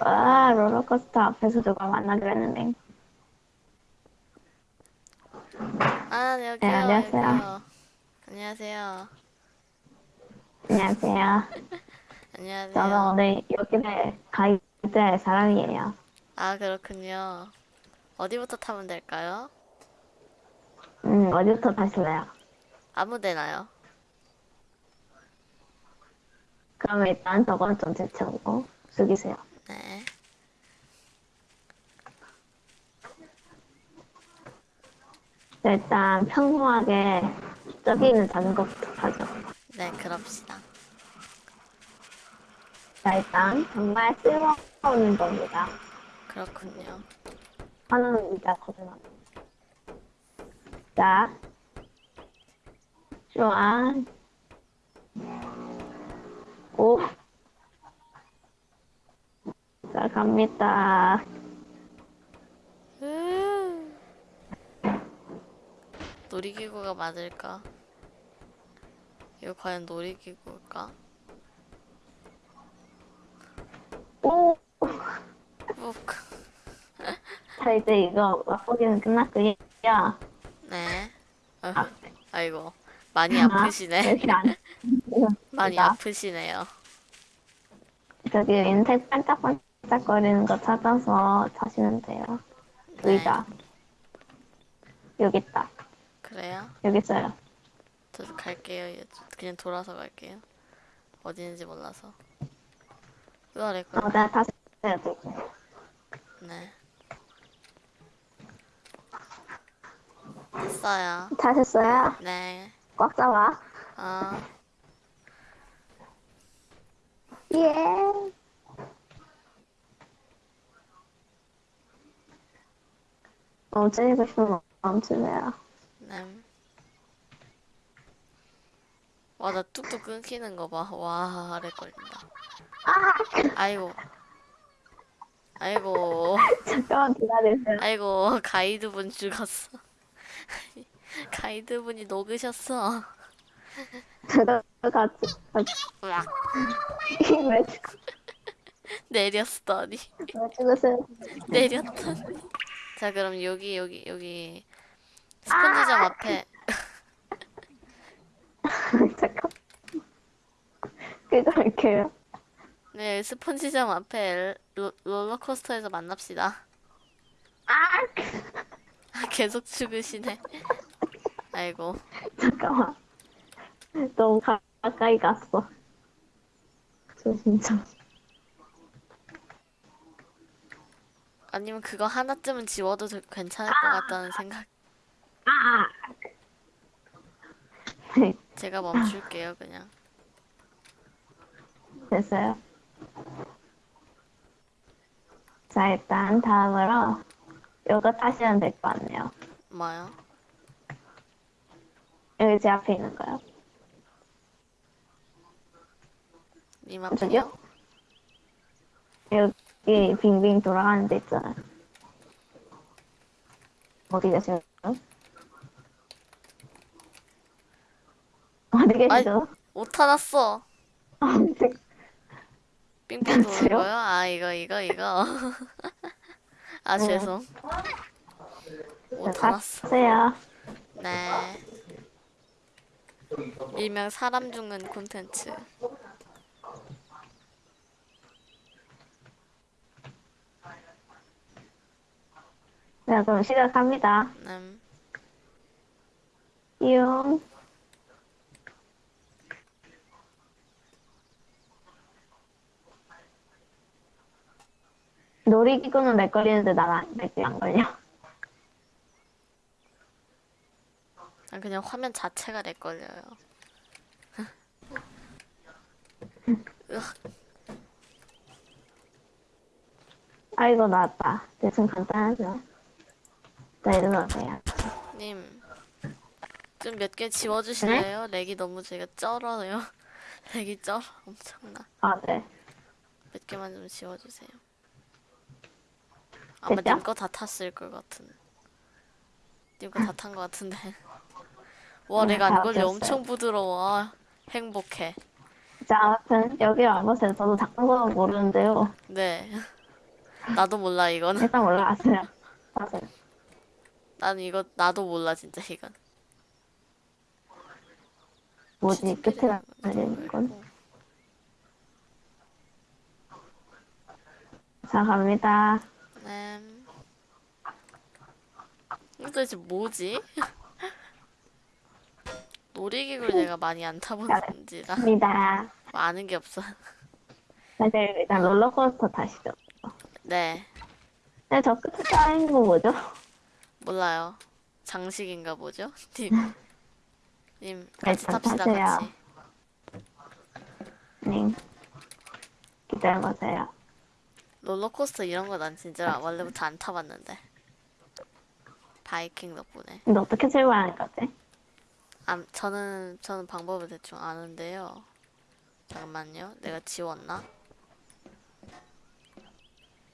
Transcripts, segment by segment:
와, 롤러코스터 앞에서 누가 만나기로 했는데. 아, 네, 네, 여기요, 안녕하세요. 여기요. 안녕하세요. 안녕하세요. 저는 안녕하세요. 오늘 여기를 가이드할 사람이에요. 아, 그렇군요. 어디부터 타면 될까요? 음, 어디부터 타실래요? 아무 데나요. 그럼 일단 저건 좀 제쳐오고 숙이세요. 네. 자, 일단 평범하게 저기 있는 자전거부터 타죠. 네, 그럽시다. 자, 일단 정말 쓸모없는 겁니다. 그렇군요. 하나는 이자 거짓말. 자, 좋아. 오. 자, 갑니다. 으. 놀이기구가 맞을까? 이거 과연 놀이기구일까? 오. 욱. 자, 이제 이거 맛보기는 끝났고요. 네. 어, 아, 아이고. 많이 아, 아프시네. 많이 자, 아프시네요. 저기 인색 반짝반짝 거리는 거 찾아서 타시면 돼요. 네. 의자. 여기 있다. 그래요? 여기 있어요. 저도 갈게요. 그냥 돌아서 갈게요. 어디 있는지 몰라서. 으아래걸. 어, 내가 타세요. 되게. 네. 됐어요. 타셨어요? 네. 꽉 잡아. 아, 예. 멈추세요. 네. 와, 나 뚝뚝 끊기는 거 봐. 와, 아래 걸린다. 아이고. 아이고. 잠깐만 기다리세요. 아이고, 가이드분 죽었어. 가이드분이 녹으셨어. 저도 같이, 같이. 으악. 왜, 죽- 내렸더니. 왜 죽으세요? 내렸더니. 자, 그럼 여기, 여기, 여기. 스펀지점 앞에. 잠깐. 기다릴게요. 네, 스펀지점 앞에 로, 롤러코스터에서 만납시다. 아! 아, 계속 죽으시네. 아이고. 잠깐만. 너무 가- 가까이 갔어. 조심 좀. 아니면 그거 하나쯤은 지워도 되- 괜찮을 것 같다는 생각. 아! 네, 제가 멈출게요, 그냥. 됐어요. 자, 일단 다음으로 이거 타시면 될 것 같네요. 뭐요? 여기 제 앞에 있는 거요. 님? 앞에요? 여기 빙빙 돌아가는 데 있잖아요. 어디 계세요? 어디 계시죠? 옷 타놨어. 삥삥 도는 그래요? 거요? 아, 이거, 이거, 이거. 아, 죄송. 옷 타놨어. 타세요. 네. 일명 사람 죽는 콘텐츠. 자, 그럼 시작합니다. 음, 띠용. 놀이기구는 내 걸리는데 내안 걸려. 난 그냥 화면 자체가 내 걸려요. 아이고, 나왔다. 대충 간단하죠. 자, 일로 오세요. 님. 좀 몇 개 지워주실래요? lag이 너무 제가 쩔어요. lag이 쩔어. 엄청나. 아, 네. 몇 개만 좀 지워주세요. 아마 됐죠? 님거 다 탔을 것 같은. 님거 다 탄 것 같은데. 와, 네, lag 안 다 걸려. 엄청 부드러워. 행복해. 자, 아무튼 여기 와보세요. 저도 작은 거는 모르는데요. 네. 나도 몰라 이거는. 일단 올라갔어요. 맞아요. 나는 이거 나도 몰라 진짜 이건. 뭐지 끝에 달리는 건? 자 갑니다. 네. 이거 도대체 뭐지? 놀이기구를 내가 많이 안 타보는지라 갑니다. 아는 게 없어. 다들 일단 롤러코스터 타시죠. 네, 근데 저 끝에 쌓인 거 뭐죠? 몰라요. 장식인가 보죠? 님, 님 같이 일단 탑시다 타세요. 같이. 네. 기다려보세요. 롤러코스터 이런 거 난 진짜 원래부터 안 타봤는데. 바이킹 덕분에. 근데 어떻게 출발하는 거지? 아, 저는 저는 방법을 대충 아는데요. 잠깐만요. 내가 지웠나?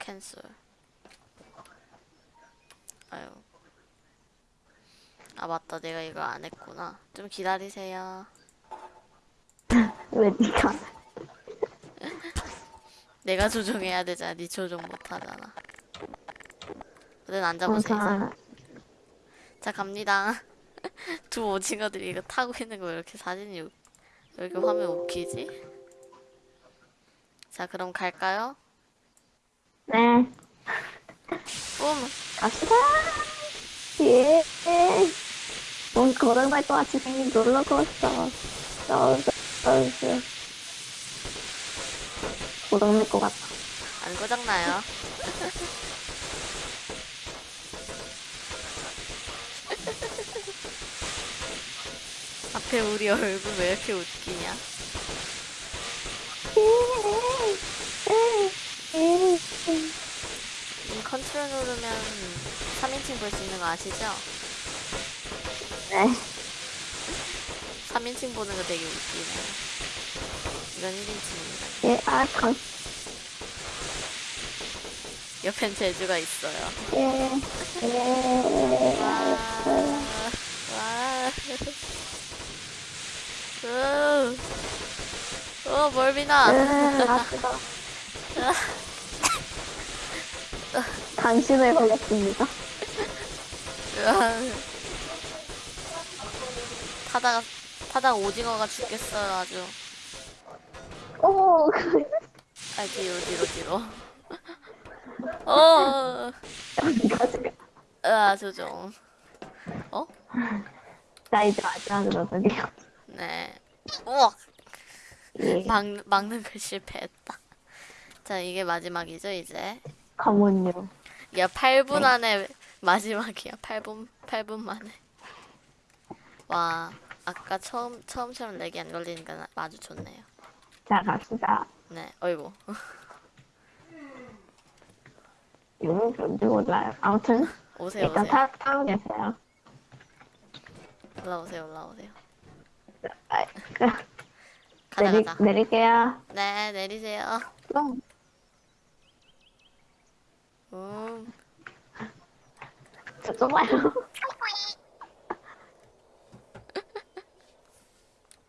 캔슬. 아유. 아 맞다. 내가 이거 안 했구나. 좀 기다리세요. 왜 니가? 내가 조종해야 되잖아. 네 조종 못 하잖아. 그땐 앉아보세요. 우선 자 갑니다. 두 오징어들이 이거 타고 있는 거왜 이렇게 사진이 이렇게 화면 웃기지? 자 그럼 갈까요? 네 뿜! 갑시다. 예. 뭔 걸어갈 것 같이 생긴 롤러코스터. 떨어져, 떨어져. 고장날 것 같아. 안 고장나요. 앞에 우리 얼굴 왜 이렇게 웃기냐? 이 컨트롤 누르면 3인칭 볼 수 있는 거 아시죠? 네. 3인칭 보는 거 되게 웃기네요. 이건 1인칭입니다. 예, 아, 건, 옆엔 제주가 있어요. 예, 예. 와, 와. 으, 어, 멀미나. 으, 아프다. 당신을 걸렸습니다. 타다가, 타다가 오징어가 죽겠어요, 아주. 오, 그, 아, 뒤로, 뒤로, 뒤로. 어, 지금. 으아, 조종. 어? 자, 이제 마지막으로 드디어. 네. 우와! 예, 막, 막는 걸 실패했다. 자, 이게 마지막이죠, 이제. 검은요. 야, 8분 안에 마지막이야. 8분, 8분 만에. 와, 아까 처음, 처음처럼 렉이 안 걸리니까 아주 좋네요. 자, 갑시다. 네, 어이구. 이거 뭔지 몰라요. 아무튼, 오세요, 일단 오세요. 타, 타고 계세요. 올라오세요, 올라오세요. 아, 그, 가자, 내리, 가자. 내릴게요. 네, 내리세요. 그럼, 음, 저 좁아요.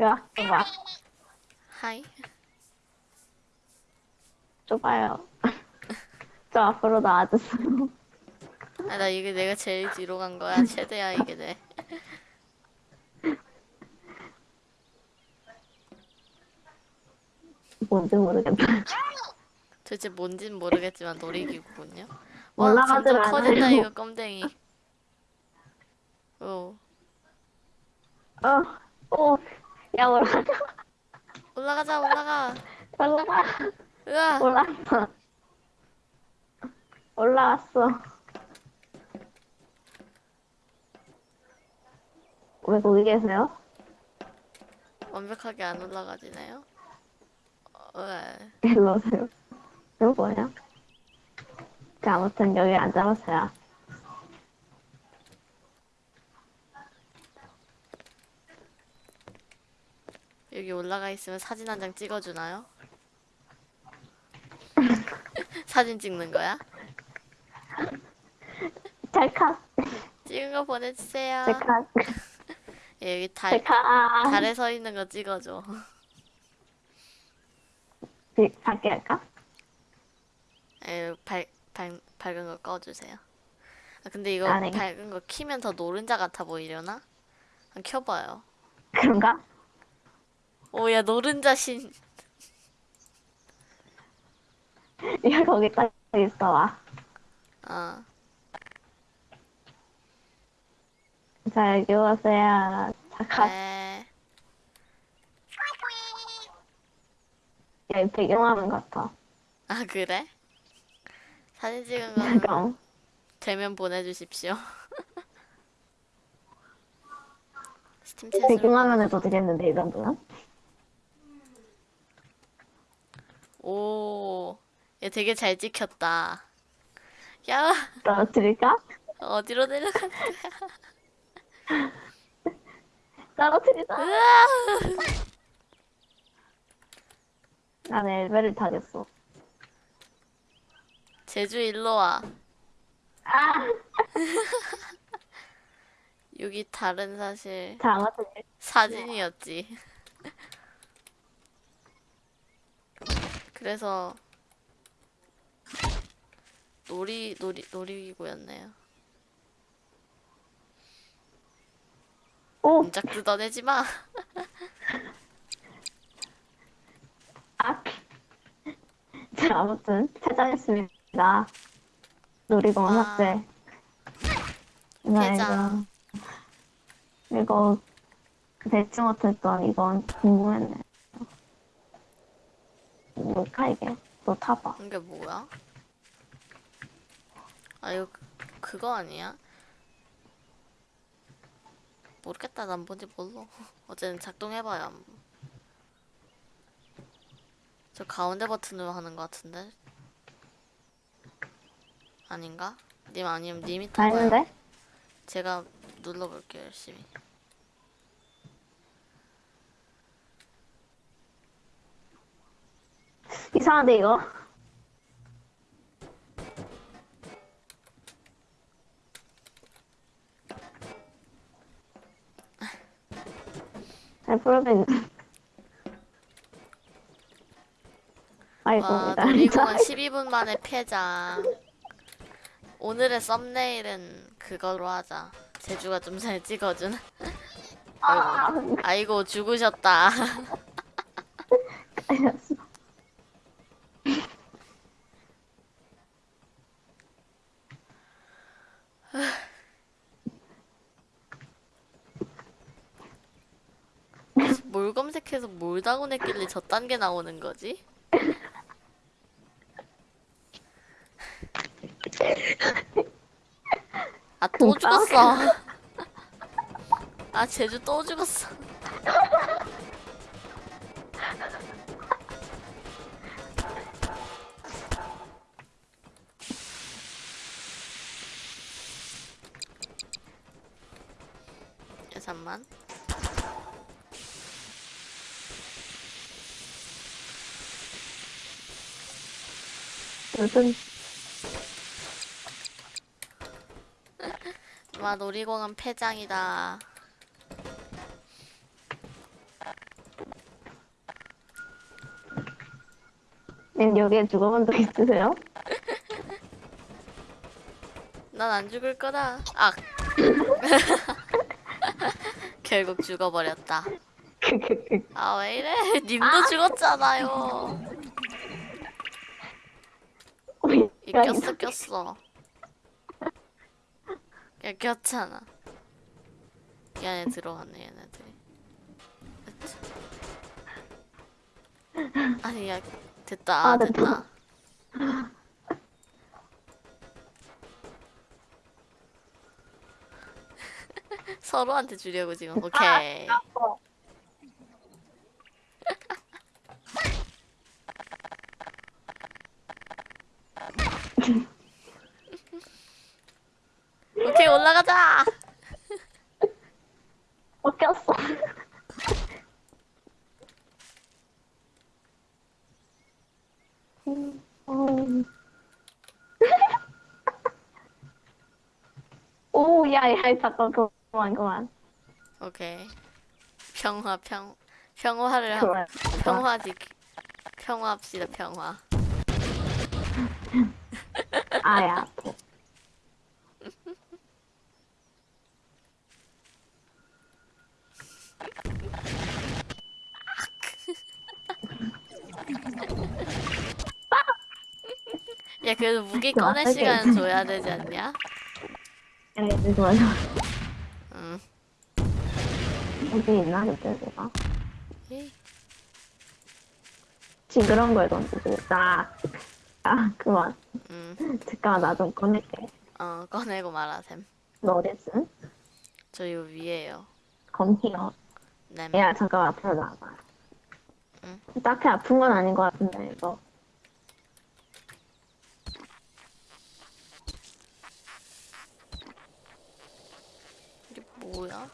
야, 좁아. 하이. 좁아요. 저 앞으로 나와주세요. 아, 나 이게 내가 제일 뒤로 간 거야. 최대야, 이게 내. 뭔지 모르겠다. 도대체 뭔진 모르겠지만 놀이기구군요. 와, 올라가질 점점 커진다, 않아요. 이거 껌댕이. 오, 어, 오, 야, 올라가. 올라가자, 올라가. 올라가. 으아. 올라왔어. 올라왔어. 왜 거기 계세요? 완벽하게 안 올라가지네요. 어, 왜? 일로 오세요. 이거 뭐야? 자, 아무튼 여기 앉아보세요. 올라가 있으면 사진 한 장 찍어주나요? 사진 찍는 거야? 찰칵, 찍은 거 보내주세요. 찰칵, 예, 여기 달, 찰칵. 달에 서 있는 거 찍어줘. 비- 밖에 할까? 에, 발, 밝은 거 꺼주세요. 아, 근데 이거 아, 네. 밝은 거 키면 더 노른자 같아 보이려나? 켜봐요. 그런가? 오야 노른자 신. 이거 거기까지 있어 와. 아자 여기 오세요. 잠깐. 네. 야, 이 배경화면 같아. 아 그래? 사진 찍은 거는 잠깐. 되면 보내주십시오. 스팀 배경화면에도 되겠는데 이 정도면? 오, 얘 되게 잘 찍혔다. 야, 떨어뜨릴까? 어디로 떨어뜨리자. 거야? 나는 엘베를 타겠어. 제주 일로 와. 아! 여기 다른 사실 사진이었지. 그래서 놀이 놀이 놀이기구였네요. 오! 문짝 뜯어내지 마. 아! 자, 아무튼 퇴장했습니다. 놀이공원 와. 학생. 나 퇴장. 이거 이거 대충 못했던 이건 궁금했네. 뭘까 이게? 너 타봐. 이게 뭐야? 아 이거 그- 그거 아니야? 모르겠다. 난 뭔지 몰라. 어쨌든 작동해봐야. 함. 저 가운데 버튼으로 하는 것 같은데? 아닌가? 님 아니면 님이 다 타봐요. 제가 눌러볼게요 열심히. 이상한데 이거? 잘 풀어진. 아이고, 와나 놀이공원 12분 만에 폐장. 오늘의 썸네일은 그걸로 하자. 제주가 좀 잘 찍어준. 아, 아이고 죽으셨다. 알았어. 뭘 검색해서 뭘 다운 했길래 저 단계 나오는 거지? 아 또. 죽었어. 아 제주 또 죽었어. 야, 잠만. 무슨 와 놀이공원 폐장이다. 님 여기에 죽어본 적 있으세요? 난 안 죽을 거다. 아. 결국 죽어버렸다. 아 왜 이래? 님도 죽었잖아요. 이 꼈어 꼈어. 야 꼈잖아. 이 안에 들어갔네 얘네들이. 아니 야 됐다 아, 아, 됐다. 됐다. 서로한테 주려고 지금 오케이. 오케이 올라가자. 어. 음. 오, 야, 야, 잠깐, 그만, 그만. 오케이. 평화 평 평화를 하, 그만. 평화 지 평화합시다 평화. 아예 아파. 야 그래도 무기 꺼낼 시간 줘야 되지 않냐? 야 이거 맞아. 응. 어디 있나 그때 내가? 예. 징그러운 걸 던지고 나. 아 그만. 응. 잠깐만 나좀 꺼낼게. 어 꺼내고 말하셈. 너 어딨음? 저 요 위에요. 검히어. 네. 야 잠깐만 앞으로 나와봐. 응? 딱히 아픈 건 아닌 것 같은데 이거. 이게 뭐야?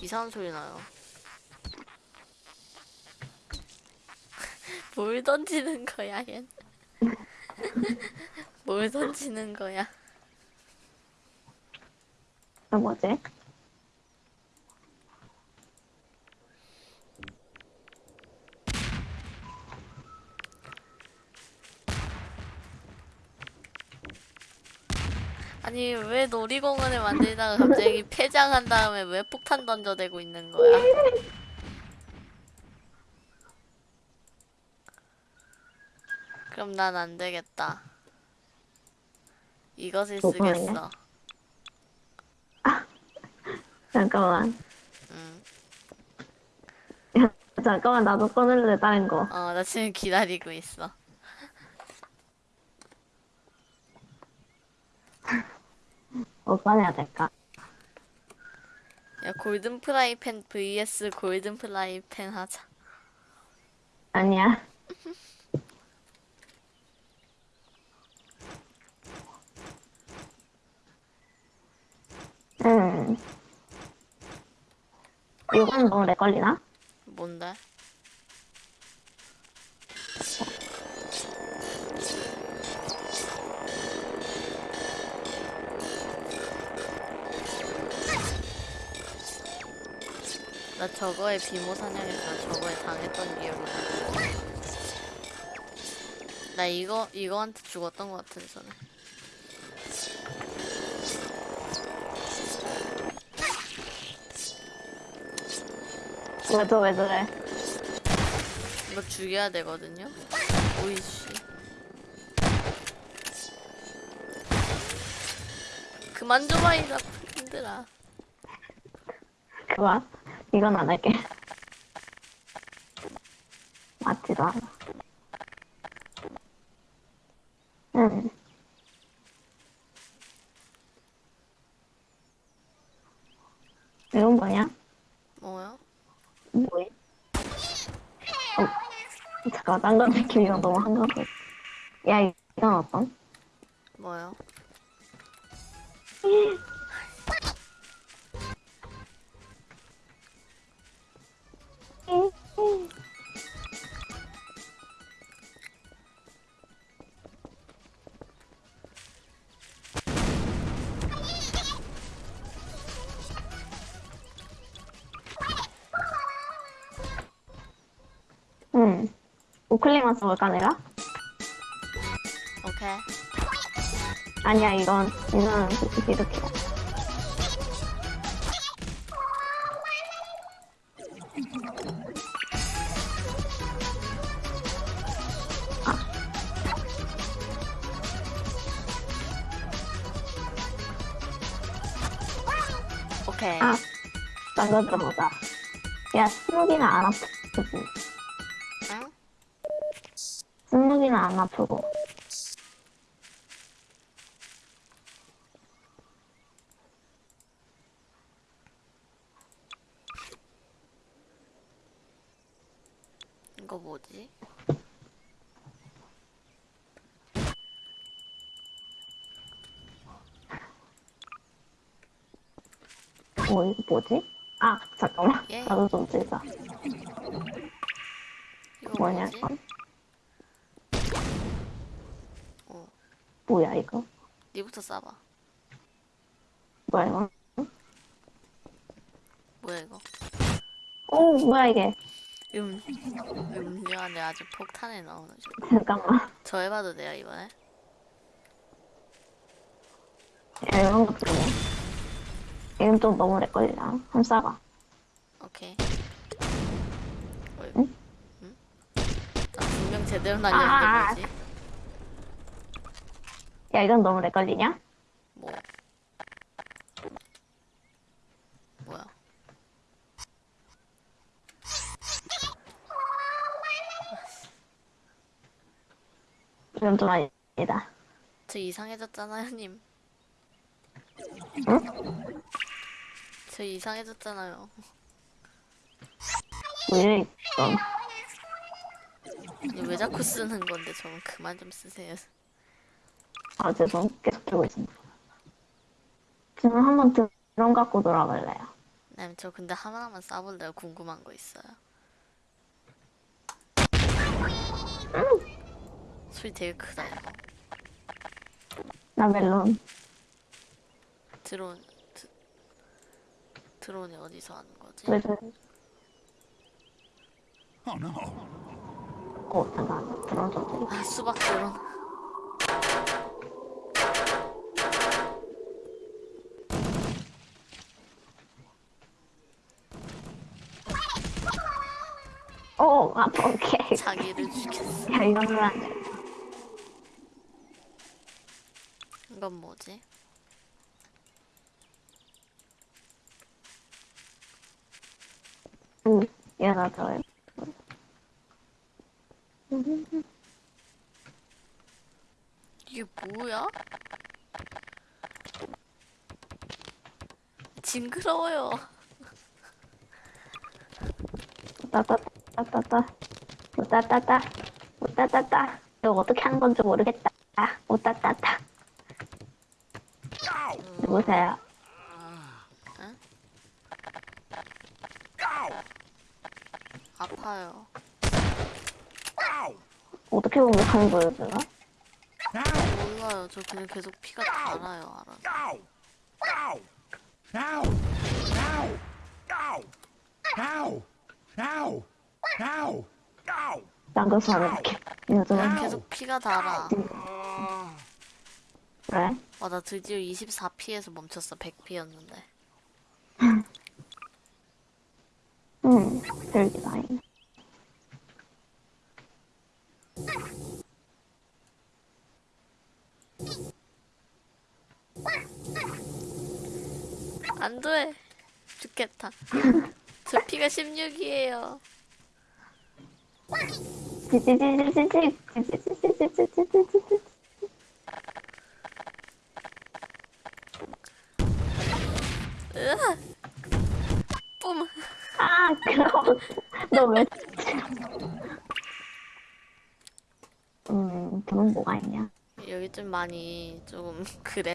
이상한 소리 나요. 뭘 던지는 거야, 얜? 뭘 던지는 거야? 이거 뭐지? 아니, 왜 놀이공원을 만들다가 갑자기 폐장한 다음에 왜 폭탄 던져대고 있는 거야? 그럼 난 안 되겠다. 이것을 뭐? 쓰겠어. 잠깐만. 응. 야, 잠깐만 나도 꺼낼래 다른 거. 어, 나 지금 기다리고 있어. 뭐 꺼내야 될까? 야, 골든 프라이팬 vs 골든 프라이팬 하자. 아니야. 음. 이건 너무 오래 걸리나? 뭔데? 나 저거에 비모 사냥해서 저거에 당했던 기억이 나. 나 이거 이거한테 죽었던 것 같은데 전에. 왜저왜 저래? 이거 죽여야 되거든요. 오이씨. 그만 좀와 이 나쁜 놈들아. 그만. 이건 안 할게. 맞지도 않아. 응. 이건 뭐냐? 뭐야? 뭐야? 어, 잠깐만, 딴거 느낌 이거 너무 한가해. 야, 이건 어떤? 뭐야? 우클릭만 써볼까, 내가? 오케이. 아니야, 이건, 이건 솔직히 이렇게. 오케이. 아, 딴거 들어보자. 야, 스무기는 안 아프지. 안 아프고. 이거 뭐지? 뭐, 이거 뭐지? 아, 잠깐만. 예. 나도 좀. 이거 뭐냐, 뭐지? 이건? 어, 뭐야, 이거? 니부터 싸봐. 뭐야, 이거? 뭐야 이거? 오, 뭐야, 이게? 음, 음료 안에 아주 폭탄이 나오는 중. 잠깐만. 저 해봐도 돼요 이번에? 야, 이런 거 들어. 이건 좀 너무 걸리나? 한번 싸봐. 오케이. 어이구. 응? 나 분명 제대로 날렸는데 아. 뭐지? 야, 이건 너무 렉 걸리냐? 뭐 뭐야 이건 좀 아니다. 저 이상해졌잖아요 님 응? 저 이상해졌잖아요 왜? 아니 왜 자꾸 쓰는 건데 좀 그만 좀 쓰세요 아, 죄송. 계속 들고 있습니다. 지금 한번 드론 갖고 돌아갈래요. 네, 저 근데 하나만 싸볼래요 궁금한 거 있어요 소리 되게 크다 나 멜론. 드론 드, 드론이 어디서 하는 거지? 왜 저래? Oh no. 어, 잠깐. 드론 소리. 아 수박 드론 오, 아, 오케이. 자기를 죽였어 야, 이거는 안 돼. 이건 뭐지? 응, 얘가 저요. 이게 뭐야? 징그러워요 따따따따따. 따따따. 따따따. 이거 어떻게 하는 건지 모르겠다. 오따따따. 누구세요? 아파요 어떻게 공격하는 거였나? 몰라요 저 그냥 계속 피가 달아요 알아 Ow! Ow! Ow! Ow! Ow! 안 이렇게. 요즘은 계속 피가 달아. 그래? 와나 드디어 24피에서 멈췄어. 100피였는데. 응, 별게 다행이네. 안돼. 죽겠다. 저 피가 16이에요 뿜 아. 너 왜. 음, 그건 뭐가 있냐? 여기 좀 많이 좀 그래